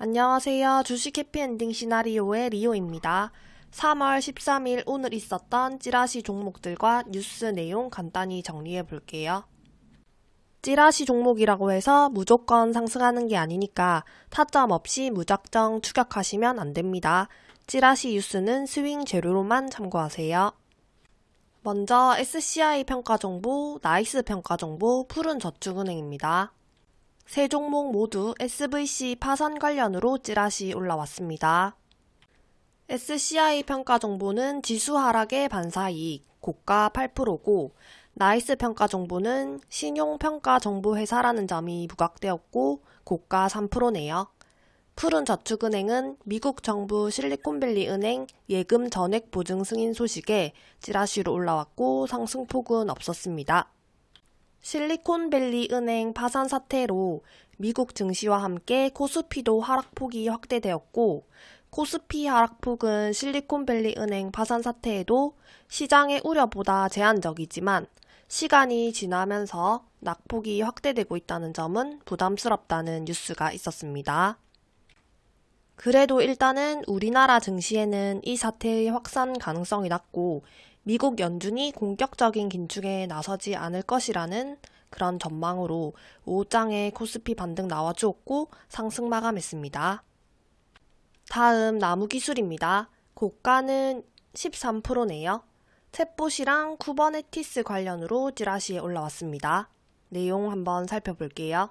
안녕하세요. 주식 해피엔딩 시나리오의 리오입니다. 3월 13일 오늘 있었던 찌라시 종목들과 뉴스 내용 간단히 정리해 볼게요. 찌라시 종목이라고 해서 무조건 상승하는 게 아니니까 타점 없이 무작정 추격하시면 안 됩니다. 찌라시 뉴스는 스윙 재료로만 참고하세요. 먼저 SCI 평가 정보, 나이스 평가 정보, 푸른 저축은행입니다. 세 종목 모두 SVB 파산 관련으로 찌라시 올라왔습니다. SCI 평가 정보는 지수 하락의 반사이익, 고가 8%고, 나이스 평가 정보는 신용 평가 정보 회사라는 점이 부각되었고, 고가 3%네요. 푸른 저축은행은 미국 정부 실리콘밸리 은행 예금 전액 보증 승인 소식에 찌라시로 올라왔고 상승폭은 없었습니다. 실리콘밸리 은행 파산 사태로 미국 증시와 함께 코스피도 하락폭이 확대되었고 코스피 하락폭은 실리콘밸리 은행 파산 사태에도 시장의 우려보다 제한적이지만 시간이 지나면서 낙폭이 확대되고 있다는 점은 부담스럽다는 뉴스가 있었습니다. 그래도 일단은 우리나라 증시에는 이 사태의 확산 가능성이 낮고 미국 연준이 공격적인 긴축에 나서지 않을 것이라는 그런 전망으로 5장의 코스피 반등 나와주었고 상승 마감했습니다. 다음 나무 기술입니다. 고가는 13%네요. 챗봇이랑 쿠버네티스 관련으로 찌라시에 올라왔습니다. 내용 한번 살펴볼게요.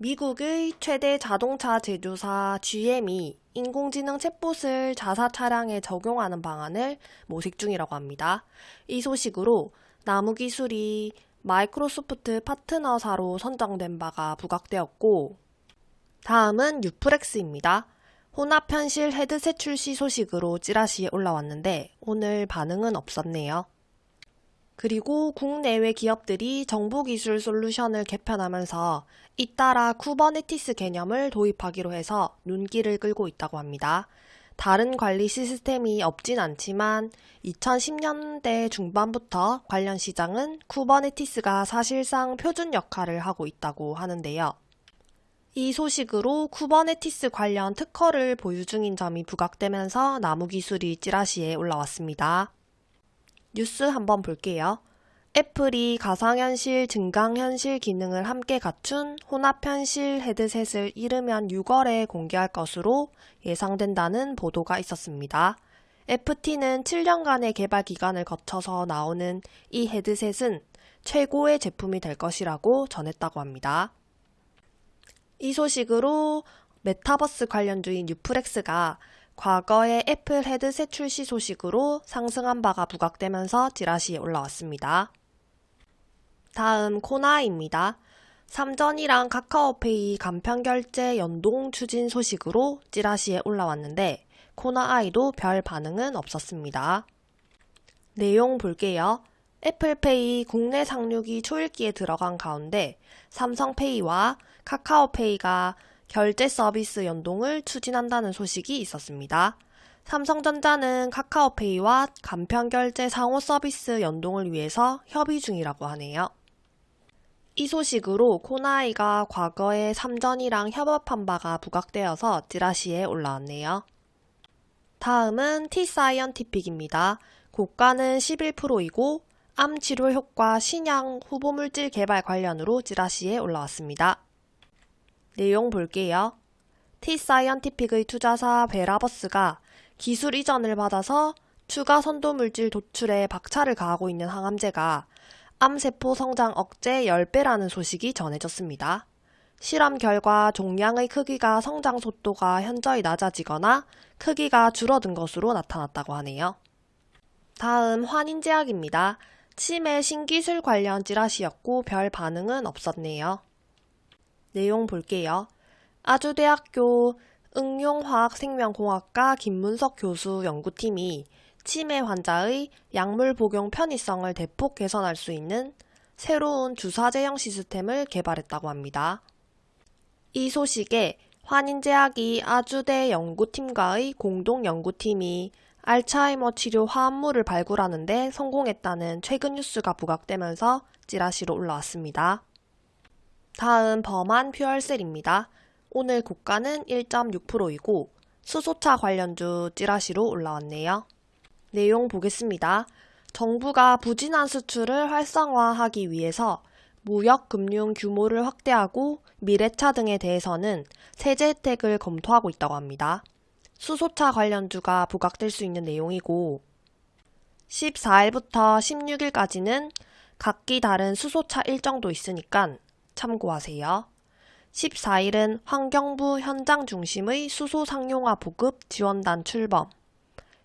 미국의 최대 자동차 제조사 GM이 인공지능 챗봇을 자사 차량에 적용하는 방안을 모색 중이라고 합니다. 이 소식으로 나무 기술이 마이크로소프트 파트너사로 선정된 바가 부각되었고 다음은 뉴프렉스입니다. 혼합 현실 헤드셋 출시 소식으로 찌라시에 올라왔는데 오늘 반응은 없었네요. 그리고 국내외 기업들이 정보기술 솔루션을 개편하면서 잇따라 쿠버네티스 개념을 도입하기로 해서 눈길을 끌고 있다고 합니다. 다른 관리 시스템이 없진 않지만 2010년대 중반부터 관련 시장은 쿠버네티스가 사실상 표준 역할을 하고 있다고 하는데요. 이 소식으로 쿠버네티스 관련 특허를 보유 중인 점이 부각되면서 나무 기술이 찌라시에 올라왔습니다. 뉴스 한번 볼게요. 애플이 가상현실, 증강현실 기능을 함께 갖춘 혼합현실 헤드셋을 이르면 6월에 공개할 것으로 예상된다는 보도가 있었습니다. FT는 7년간의 개발 기간을 거쳐서 나오는 이 헤드셋은 최고의 제품이 될 것이라고 전했다고 합니다. 이 소식으로 메타버스 관련주인 뉴프렉스가 과거의 애플 헤드셋 출시 소식으로 상승한 바가 부각되면서 찌라시에 올라왔습니다. 다음 코나입니다. 삼전이랑 카카오페이 간편 결제 연동 추진 소식으로 찌라시에 올라왔는데 코나 아이도 별 반응은 없었습니다. 내용 볼게요. 애플페이 국내 상륙이 초읽기에 들어간 가운데 삼성페이와 카카오페이가 결제 서비스 연동을 추진한다는 소식이 있었습니다. 삼성전자는 카카오페이와 간편 결제 상호 서비스 연동을 위해서 협의 중이라고 하네요. 이 소식으로 코나이가 과거에 삼전이랑 협업한 바가 부각되어서 찌라시에 올라왔네요. 다음은 T사이언티픽입니다. 고가는 11%이고 암 치료 효과 신약 후보물질 개발 관련으로 찌라시에 올라왔습니다. 내용 볼게요. T사이언티픽의 투자사 베라버스가 기술 이전을 받아서 추가 선도물질 도출에 박차를 가하고 있는 항암제가 암세포 성장 억제 10배라는 소식이 전해졌습니다. 실험 결과 종양의 크기가 성장 속도가 현저히 낮아지거나 크기가 줄어든 것으로 나타났다고 하네요. 다음 환인제약입니다. 치매 신기술 관련 찌라시였고 별 반응은 없었네요. 내용 볼게요. 아주대학교 응용화학생명공학과 김문석 교수 연구팀이 치매 환자의 약물 복용 편의성을 대폭 개선할 수 있는 새로운 주사 제형 시스템을 개발했다고 합니다. 이 소식에 환인제약이 아주대 연구팀과의 공동 연구팀이 알츠하이머 치료 화합물을 발굴하는데 성공했다는 최근 뉴스가 부각되면서 찌라시로 올라왔습니다. 다음 범한 퓨얼셀입니다. 오늘 고가는 1.6%이고 수소차 관련주 찌라시로 올라왔네요. 내용 보겠습니다. 정부가 부진한 수출을 활성화하기 위해서 무역 금융 규모를 확대하고 미래차 등에 대해서는 세제 혜택을 검토하고 있다고 합니다. 수소차 관련주가 부각될 수 있는 내용이고 14일부터 16일까지는 각기 다른 수소차 일정도 있으니까 참고하세요. 14일은 환경부 현장 중심의 수소 상용화 보급 지원단 출범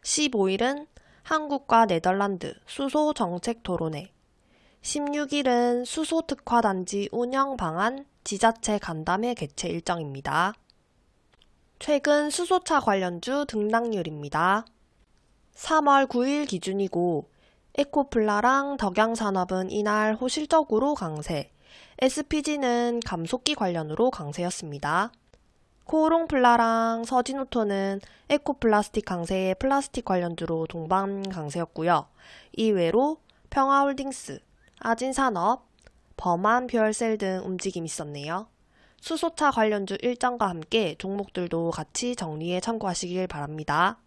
15일은 한국과 네덜란드 수소 정책 토론회 16일은 수소 특화 단지 운영 방안 지자체 간담회 개최 일정입니다. 최근 수소차 관련주 등락률입니다. 3월 9일 기준이고 에코플라랑 덕양산업은 이날 호실적으로 강세, SPG는 감속기 관련으로 강세였습니다. 코오롱플라랑 서진오토는 에코플라스틱 강세의 플라스틱 관련주로 동반 강세였고요. 이외로 평화홀딩스, 아진산업, 범한 퓨얼셀 등 움직임이 있었네요. 수소차 관련주 일정과 함께 종목들도 같이 정리해 참고하시길 바랍니다.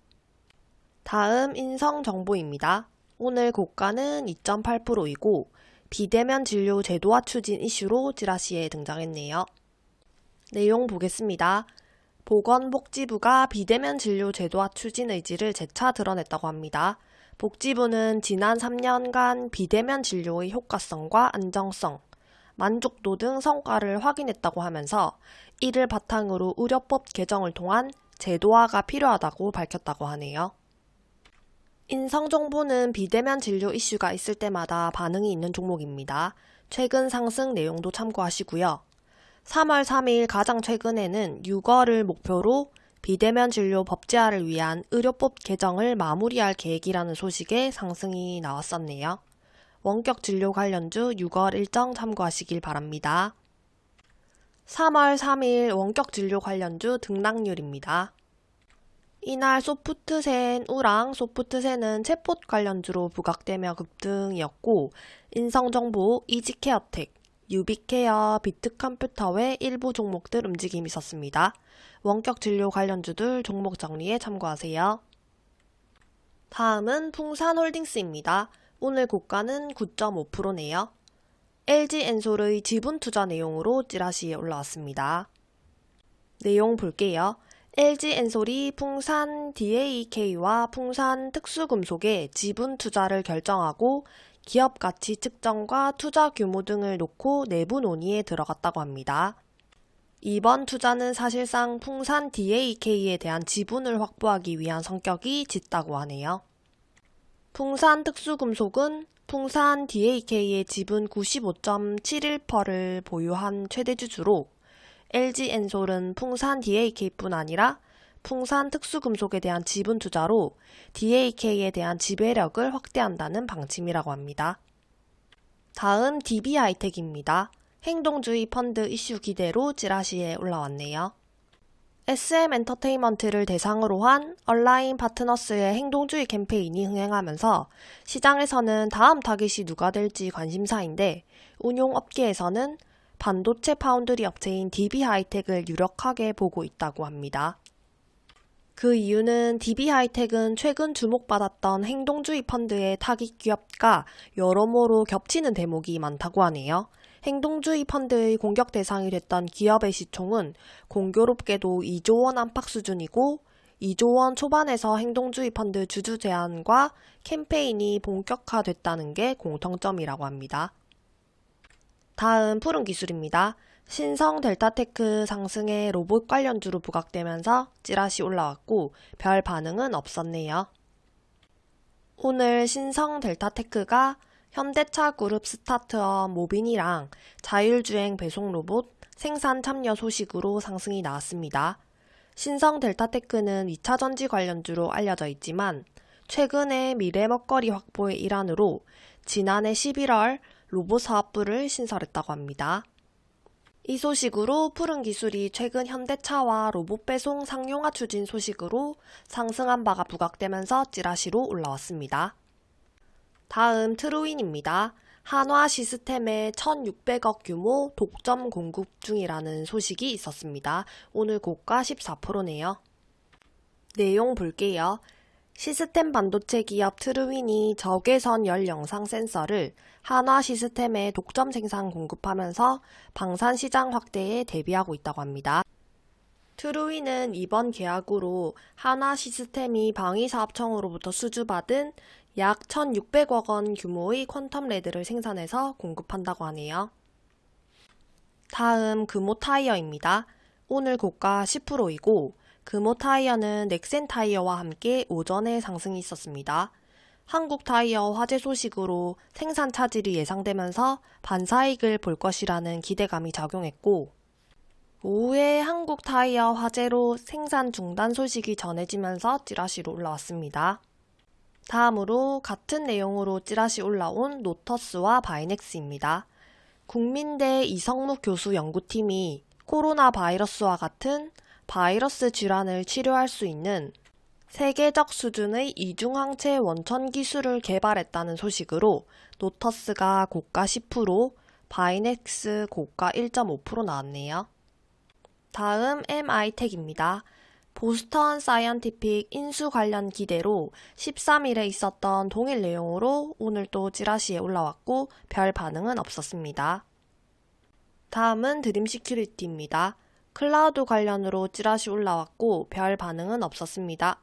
다음 인성 정보입니다. 오늘 고가는 2.8%이고 비대면 진료 제도화 추진 이슈로 찌라시에 등장했네요. 내용 보겠습니다. 보건복지부가 비대면 진료 제도화 추진 의지를 재차 드러냈다고 합니다. 복지부는 지난 3년간 비대면 진료의 효과성과 안정성, 만족도 등 성과를 확인했다고 하면서 이를 바탕으로 의료법 개정을 통한 제도화가 필요하다고 밝혔다고 하네요. 인성정보는 비대면 진료 이슈가 있을 때마다 반응이 있는 종목입니다. 최근 상승 내용도 참고하시고요. 3월 3일 가장 최근에는 6월을 목표로 비대면 진료 법제화를 위한 의료법 개정을 마무리할 계획이라는 소식에 상승이 나왔었네요. 원격 진료 관련주 6월 일정 참고하시길 바랍니다. 3월 3일 원격 진료 관련주 등락률입니다. 이날 소프트센우랑 소프트센은 챗봇 관련주로 부각되며 급등이었고 인성정보, 이지케어텍, 유비케어, 비트컴퓨터 외 일부 종목들 움직임이 있었습니다. 원격 진료 관련주들 종목 정리에 참고하세요. 다음은 풍산홀딩스입니다. 오늘 고가는 9.5%네요. LG엔솔의 지분 투자 내용으로 찌라시에 올라왔습니다. 내용 볼게요. LG엔솔이 풍산 DAK와 풍산 특수금속에 지분 투자를 결정하고 기업 가치 측정과 투자 규모 등을 놓고 내부 논의에 들어갔다고 합니다. 이번 투자는 사실상 풍산 DAK에 대한 지분을 확보하기 위한 성격이 짙다고 하네요. 풍산 특수금속은 풍산 DAK의 지분 95.71%를 보유한 최대주주로 LG엔솔은 풍산 DAK뿐 아니라 풍산 특수금속에 대한 지분 투자로 DAK에 대한 지배력을 확대한다는 방침이라고 합니다. 다음 DB하이텍입니다. 행동주의 펀드 이슈 기대로 찌라시에 올라왔네요. SM 엔터테인먼트를 대상으로 한 온라인 파트너스의 행동주의 캠페인이 흥행하면서 시장에서는 다음 타깃이 누가 될지 관심사인데 운용업계에서는 반도체 파운드리 업체인 DB하이텍을 유력하게 보고 있다고 합니다. 그 이유는 DB하이텍은 최근 주목받았던 행동주의 펀드의 타깃 기업과 여러모로 겹치는 대목이 많다고 하네요. 행동주의 펀드의 공격 대상이 됐던 기업의 시총은 공교롭게도 2조 원 안팎 수준이고 2조 원 초반에서 행동주의 펀드 주주 제안과 캠페인이 본격화됐다는 게 공통점이라고 합니다. 다음 푸른 기술입니다. 신성 델타테크 상승에 로봇 관련주로 부각되면서 찌라시 올라왔고 별 반응은 없었네요. 오늘 신성 델타테크가 현대차 그룹 스타트업 모빈이랑 자율주행 배송 로봇 생산 참여 소식으로 상승이 나왔습니다. 신성 델타테크는 2차 전지 관련주로 알려져 있지만 최근에 미래 먹거리 확보의 일환으로 지난해 11월 로봇 사업부를 신설했다고 합니다. 이 소식으로 푸른 기술이 최근 현대차와 로봇 배송 상용화 추진 소식으로 상승한 바가 부각되면서 찌라시로 올라왔습니다. 다음 트루인입니다. 한화 시스템의 1600억 규모 독점 공급 중이라는 소식이 있었습니다. 오늘 고가 14%네요. 내용 볼게요. 시스템 반도체 기업 트루윈이 적외선 열 영상 센서를 한화 시스템에 독점 생산 공급하면서 방산 시장 확대에 대비하고 있다고 합니다. 트루윈은 이번 계약으로 한화 시스템이 방위사업청으로부터 수주받은 약 1,600억 원 규모의 퀀텀 레드를 생산해서 공급한다고 하네요. 다음 금호 타이어입니다. 오늘 고가 10%이고 금호 타이어는 넥센 타이어와 함께 오전에 상승이 있었습니다. 한국 타이어 화재 소식으로 생산 차질이 예상되면서 반사이익을 볼 것이라는 기대감이 작용했고 오후에 한국 타이어 화재로 생산 중단 소식이 전해지면서 찌라시로 올라왔습니다. 다음으로 같은 내용으로 찌라시 올라온 노터스와 바이넥스입니다. 국민대 이성묵 교수 연구팀이 코로나 바이러스와 같은 바이러스 질환을 치료할 수 있는 세계적 수준의 이중항체 원천 기술을 개발했다는 소식으로 노터스가 고가 10%, 바이넥스 고가 1.5% 나왔네요. 다음 MI텍입니다. 보스턴 사이언티픽 인수 관련 기대로 13일에 있었던 동일 내용으로 오늘 또 찌라시에 올라왔고 별 반응은 없었습니다. 다음은 드림 시큐리티입니다. 클라우드 관련으로 찌라시 올라왔고 별 반응은 없었습니다.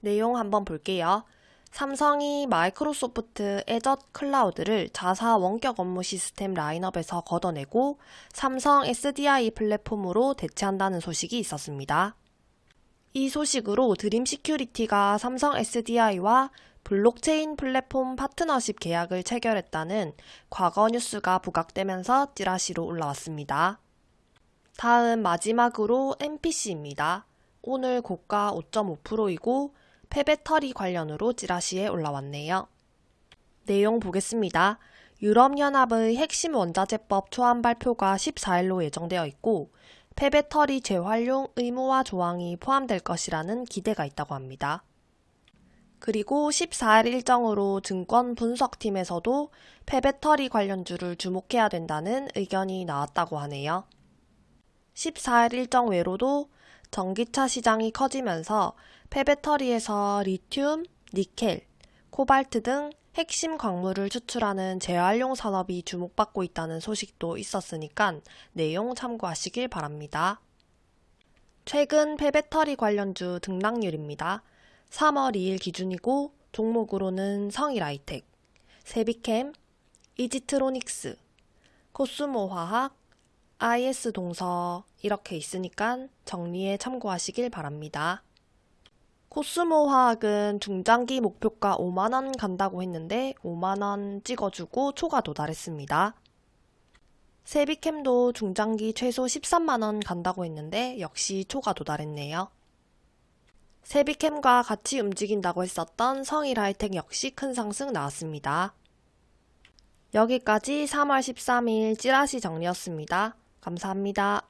내용 한번 볼게요. 삼성이 마이크로소프트 Azure 클라우드를 자사 원격 업무 시스템 라인업에서 걷어내고 삼성 SDS 플랫폼으로 대체한다는 소식이 있었습니다. 이 소식으로 드림 시큐리티가 삼성 SDS와 블록체인 플랫폼 파트너십 계약을 체결했다는 과거 뉴스가 부각되면서 찌라시로 올라왔습니다. 다음 마지막으로 NPC입니다. 오늘 고가 5.5%이고 폐배터리 관련으로 찌라시에 올라왔네요. 내용 보겠습니다. 유럽연합의 핵심 원자재법 초안 발표가 14일로 예정되어 있고 폐배터리 재활용 의무화 조항이 포함될 것이라는 기대가 있다고 합니다. 그리고 14일 일정으로 증권 분석팀에서도 폐배터리 관련주를 주목해야 된다는 의견이 나왔다고 하네요. 14일 일정 외로도 전기차 시장이 커지면서 폐배터리에서 리튬, 니켈, 코발트 등 핵심 광물을 추출하는 재활용 산업이 주목받고 있다는 소식도 있었으니까 내용 참고하시길 바랍니다. 최근 폐배터리 관련주 등락률입니다. 3월 2일 기준이고 종목으로는 성일아이텍, 세비캠, 이지트로닉스, 코스모화학, IS동서 이렇게 있으니까 정리에 참고하시길 바랍니다. 코스모 화학은 중장기 목표가 5만원 간다고 했는데 5만원 찍어주고 초가 도달했습니다. 세비캠도 중장기 최소 13만원 간다고 했는데 역시 초가 도달했네요. 세비캠과 같이 움직인다고 했었던 성일 하이텍 역시 큰 상승 나왔습니다. 여기까지 3월 13일 찌라시 정리였습니다. 감사합니다.